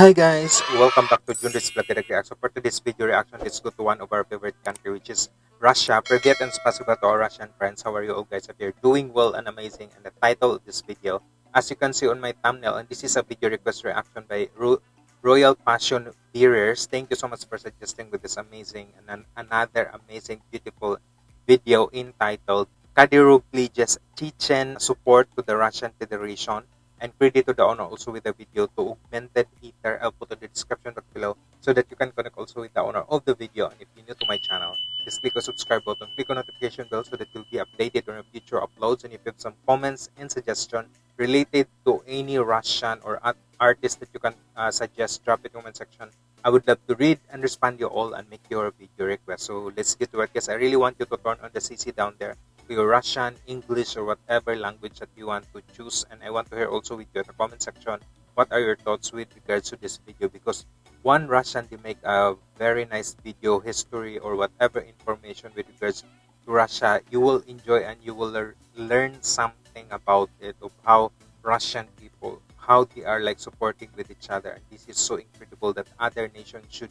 Hi guys, welcome back to Junris Vlog Reaction. So For today's video reaction, let's go to one of our favorite country which is Russia. Privet and spasiba to our Russian friends. How are you all guys? If you're doing well and amazing and the title of this video, as you can see on my thumbnail, and this is a video request reaction by Ro Royal Passion Viewers. Thank you so much for suggesting with this amazing and an another amazing beautiful video entitled Kadyrov pledges Chechen support to the Russian Federation and credit to the owner also with the video to augmented ether i'll put in the description box below so that you can connect also with the owner of the video. And if you're new to my channel just click the subscribe button click on notification bell so that you'll be updated on future uploads. And if you have some comments and suggestion related to any russian or art- artist that you can uh, suggest drop it in the comment section. I would love to read and respond you all and make your video request. So let's get to it guys i really want you to turn on the cc down there your Russian, English, or whatever language that you want to choose. And I want to hear also with you in the comment section what are your thoughts with regards to this video because one Russian they make a very nice video history or whatever information with regards to Russia. You will enjoy and you will lear- learn something about it of how Russian people how they are like supporting with each other and this is so incredible that other nations should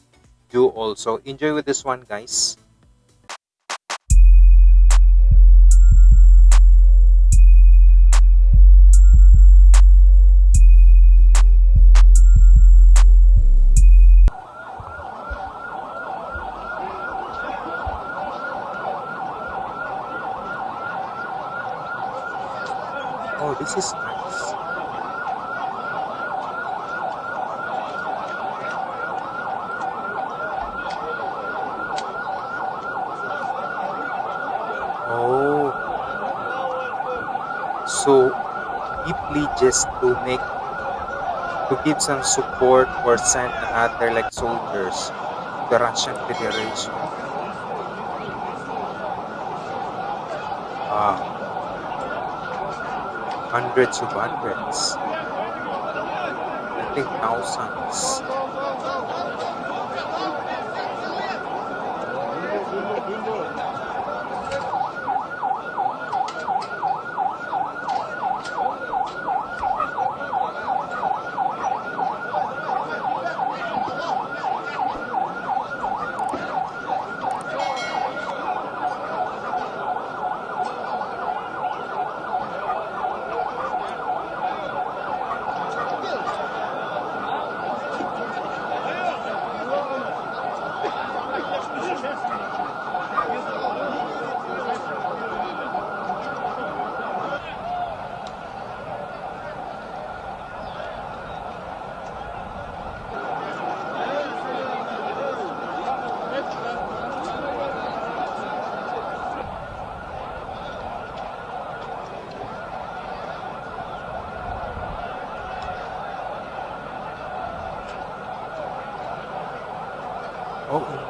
do also enjoy with this one guys oh this is nice. Oh, so deeply just to make to give some support or send another like soldiers to the Russian Federation. Ah, hundreds of hundreds. I think thousands.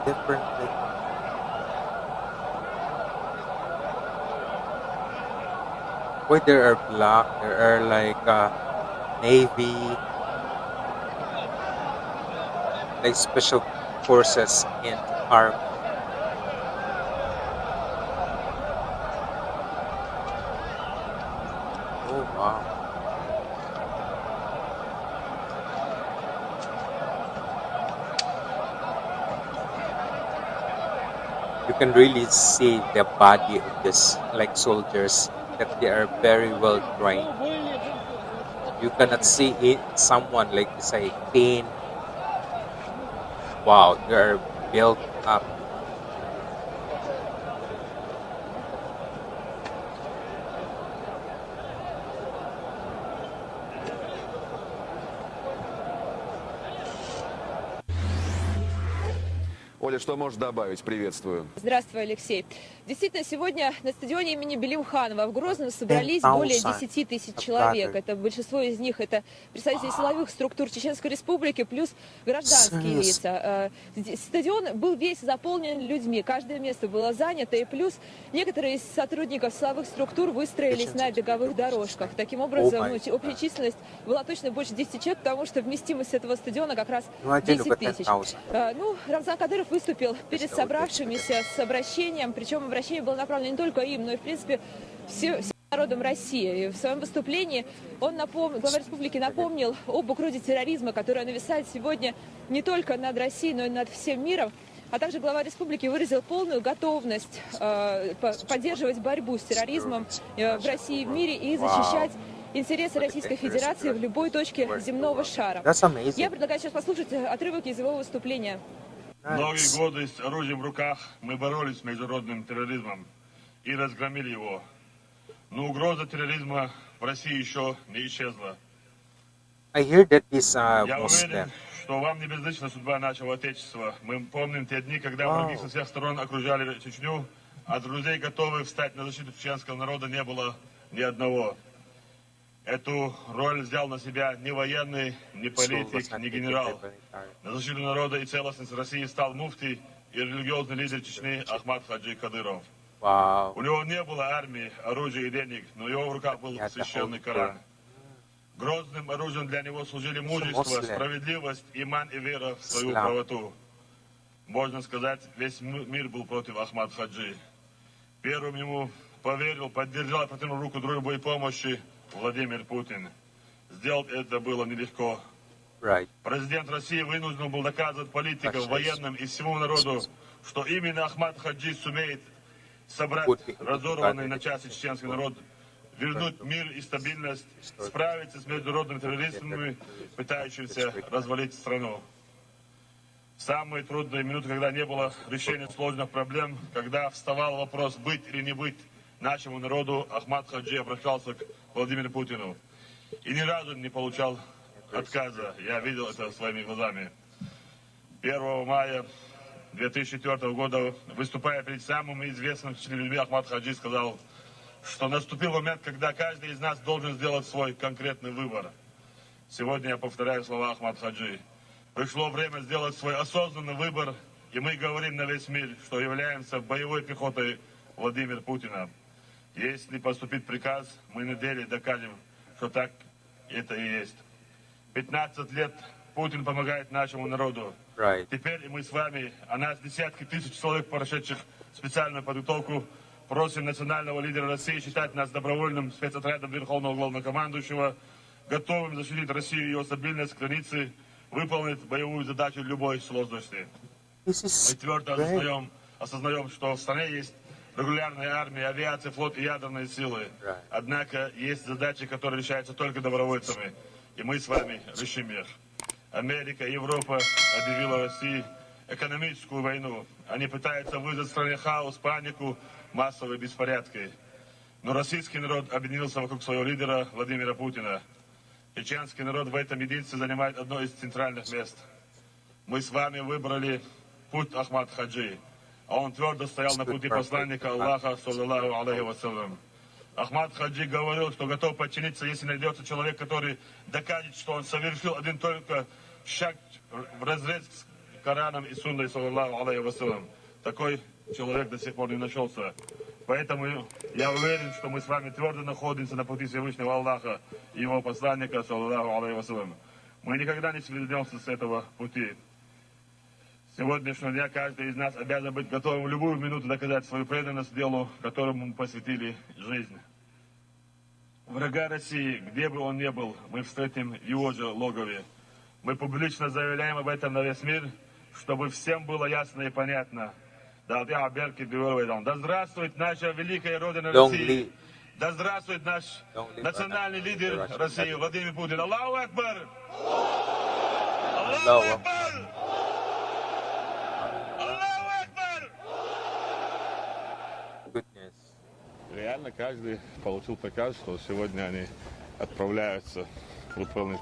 In Wait, there are black, there are like uh, navy, like special forces in army. Oh wow. You can really see the body of this like soldiers that they are very well trained. You cannot see it someone like say thin. Wow, they are built up. Оля, что можешь добавить? Приветствую. Здравствуй, Алексей. Действительно, сегодня на стадионе имени Белимханова в Грозном собрались более thousand 10 тысяч человек. Это большинство из них это представители силовых структур Чеченской Республики плюс гражданские лица. Э, Стадион был весь заполнен людьми, каждое место было занято, и плюс некоторые из сотрудников силовых структур выстроились на беговых дорожках. Таким образом, ну, общая численность была точно больше 10 человек, потому что вместимость этого стадиона как раз Ну, один 10 look at тысяч. 10,000. Э, Ну, Рамзан Кадыров выступил перед собравшимися с обращением, причем обращение было направлено не только им, но и, в принципе, все, народом России. И в своем выступлении он напом... глава республики напомнил об угрозе терроризма, которая нависает сегодня не только над Россией, но и над всем миром. А также глава республики выразил полную готовность э, поддерживать борьбу с терроризмом э, в России и в мире и защищать интересы Российской Федерации в любой точке земного шара. Я предлагаю сейчас послушать отрывок из его выступления. Многие годы с оружием в руках мы боролись с международным терроризмом и разгромили его. Но угроза терроризма в России еще не исчезла. I hear that this uh, Я уверен, что вам не безлична судьба нашего Отечества. Мы помним те дни, когда враги со всех сторон окружали Чечню, а друзей, готовых встать на защиту чеченского народа, не было ни одного. Эту роль взял на себя ни военный, ни политик, ни генерал. На защиту народа и целостности России стал муфтий и религиозный лидер Чечни Ахмад Хаджи Кадыров. Wow. У него не было армии, оружия и денег, но его в руках был священный Коран. Грозным оружием для него служили мужество, справедливость, иман и вера в свою правоту. Можно сказать, весь мир был против Ахмад Хаджи. Первым ему поверил, поддержал протянул руку и помощи Владимир Путин. Сделать это было нелегко. Президент России вынужден был доказывать политикам, военным и всему народу, что именно Ахмад Хаджи сумеет собрать разорванный на части чеченский народ, вернуть мир и стабильность, справиться с международными террористами, пытающимися развалить страну. Самые трудные минуты, когда не было решения сложных проблем, когда вставал вопрос быть или не быть нашему народу, Ахмад Хаджи обращался к Владимиру Путину. И ни разу не получал отказа. Я видел это своими глазами. 1 мая 2004 года, выступая перед самыми известными людьми, Ахмад Хаджи сказал, что наступил момент, когда каждый из нас должен сделать свой конкретный выбор. Сегодня я повторяю слова Ахмад Хаджи. Пришло время сделать свой осознанный выбор, и мы говорим на весь мир, что являемся боевой пехотой Владимира Путина. Если поступит приказ, мы на деле докажем, что так это и есть. 15 лет Путин помогает нашему народу. Right. Теперь мы с вами, а нас десятки тысяч человек, прошедших специальную подготовку, просим национального лидера России считать нас добровольным спецотрядом Верховного Главнокомандующего, готовым защитить Россию и ее стабильность границы, выполнить боевую задачу любой сложности. Мы твердо осознаем, осознаем, что в стране есть регулярная армия, авиация, флот и ядерные силы. Однако есть задачи, которые решаются только добровольцами. И мы с вами решим их. Америка Европа объявила России экономическую войну. Они пытаются вызвать в стране хаос, панику, массовые беспорядки. Но российский народ объединился вокруг своего лидера Владимира Путина. Чеченский народ в этом единстве занимает одно из центральных мест. Мы с вами выбрали путь Ахмад Хаджи, а он твердо стоял на пути посланника Аллаха, саллаллаху алейхи вассалям. Ахмад Хаджи говорил, что готов подчиниться, если найдется человек, который докажет, что он совершил один только шаг в разрез с Кораном и Сунной, саллаллаху алейхи вассалям. Такой человек до сих пор не нашелся. Поэтому я уверен, что мы с вами твердо находимся на пути Всевышнего Аллаха и его посланника, саллаллаху алейхи вассалям. Мы никогда не сведемся с этого пути. Сегодняшнего дня каждый из нас обязан быть готовым в любую минуту доказать свою преданность делу, которому мы посвятили жизнь. Врага России, где бы он ни был, мы встретим в его же логове. Мы публично заявляем об этом на весь мир, чтобы всем было ясно и понятно. Да здравствует наша великая Родина России! Да здравствует наш национальный лидер России Владимир Путин! Аллаху Акбар! Аллаху Акбар! Реально каждый получил приказ, что сегодня они отправляются выполнить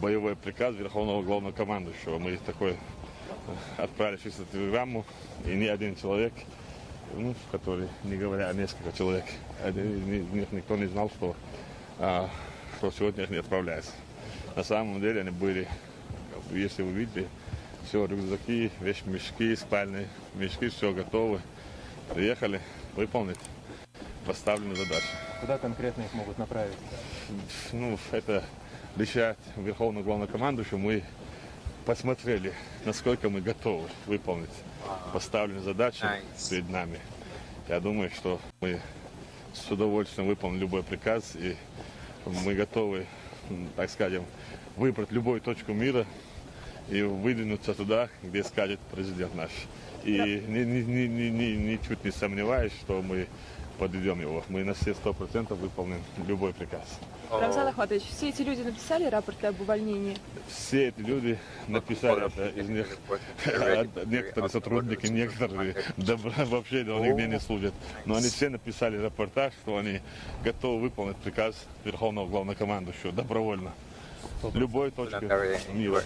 боевой приказ Верховного Главнокомандующего. Мы такой э, отправили чисто телеграмму, и ни один человек, ну, который, не говоря, а несколько человек, никто не знал, что, а, что сегодня они отправляются. На самом деле они были, если вы видели, все, рюкзаки, вещмешки, спальные мешки, все готовы. Приехали выполнить поставленную задачу. Куда конкретно их могут направить? Ну, это решает Верховный Главнокомандующий. Мы посмотрели, насколько мы готовы выполнить поставленные задачи nice. перед нами. Я думаю, что мы с удовольствием выполним любой приказ, и мы готовы, так скажем, выбрать любую точку мира и выдвинуться туда, где скажет президент наш. И ни- ни- ни- ни- ни- ничуть не сомневаюсь, что мы подведем его. Мы на все сто процентов выполним любой приказ. Рамзан Ахматович, все эти люди написали рапорты об увольнении? Все эти люди написали это, из них а, некоторые сотрудники, некоторые добра вообще да, нигде не служат. Но они все написали рапорта, что они готовы выполнить приказ Верховного Главнокомандующего добровольно. Любой точке Anywhere мира.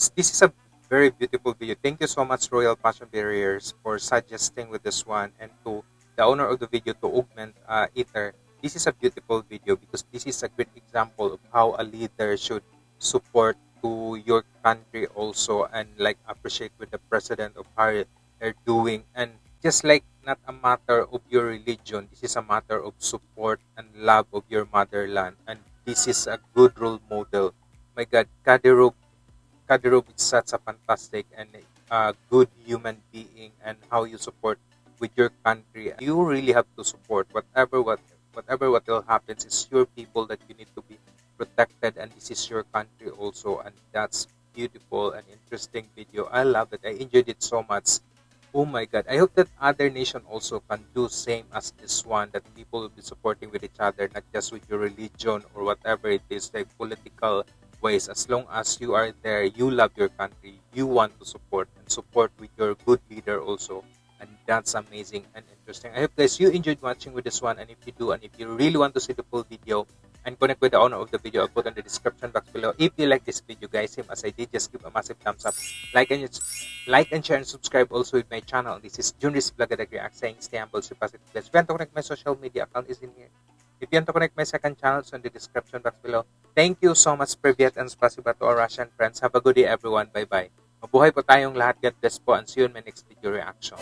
Nice. This is a very beautiful video. Thank you so much, Royal Passion Barriers, for suggesting with this one and to the owner of the video to augment uh, Ether. This is a beautiful video because this is a great example of how a leader should support to your country also and like appreciate with the president of how they're doing and just like not a matter of your religion this is a matter of support and love of your motherland and this is a good role model my god Kadyrov Kadyrov is such a fantastic and uh, good human being and how you support with your country. You really have to support whatever what whatever what will happen. It's your people that you need to be protected and this is your country also and that's beautiful and interesting video. I love it. I enjoyed it so much. Oh my god. I hope that other nation also can do same as this one that people will be supporting with each other not just with your religion or whatever it is like political ways. As long as you are there you love your country you want to support and support with your good leader also. And that's amazing and interesting. I hope guys you enjoyed watching with this one. And if you do and if you really want to see the full video and connect with the owner of the video i'll put in the description box below. If you like this video guys same as i did just give a massive thumbs up. Like and like and share and subscribe also with my channel. This is junris vlog react saying stay humble stay positive guys. If you want to connect my social media account is in here want to connect my second channel it's in the description box below. Thank you so much privyet and spasiba to our russian friends. Have a good day everyone. Bye bye Mabuhay po tayong lahat. God bless po. And see you in my next video reaction.